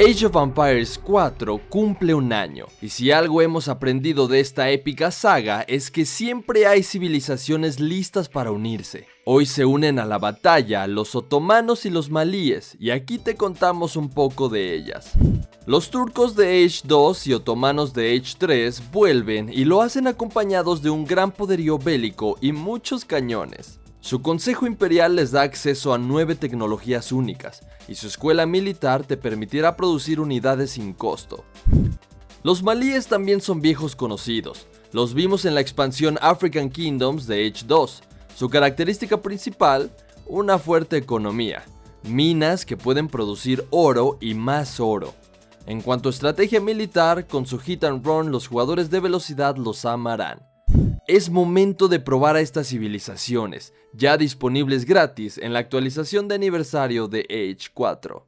Age of Empires 4 cumple un año, y si algo hemos aprendido de esta épica saga es que siempre hay civilizaciones listas para unirse. Hoy se unen a la batalla los otomanos y los malíes, y aquí te contamos un poco de ellas. Los turcos de Age 2 y otomanos de Age 3 vuelven y lo hacen acompañados de un gran poderío bélico y muchos cañones. Su consejo imperial les da acceso a nueve tecnologías únicas, y su escuela militar te permitirá producir unidades sin costo. Los malíes también son viejos conocidos, los vimos en la expansión African Kingdoms de Age 2. Su característica principal, una fuerte economía, minas que pueden producir oro y más oro. En cuanto a estrategia militar, con su hit and run los jugadores de velocidad los amarán. Es momento de probar a estas civilizaciones, ya disponibles gratis en la actualización de aniversario de Age 4.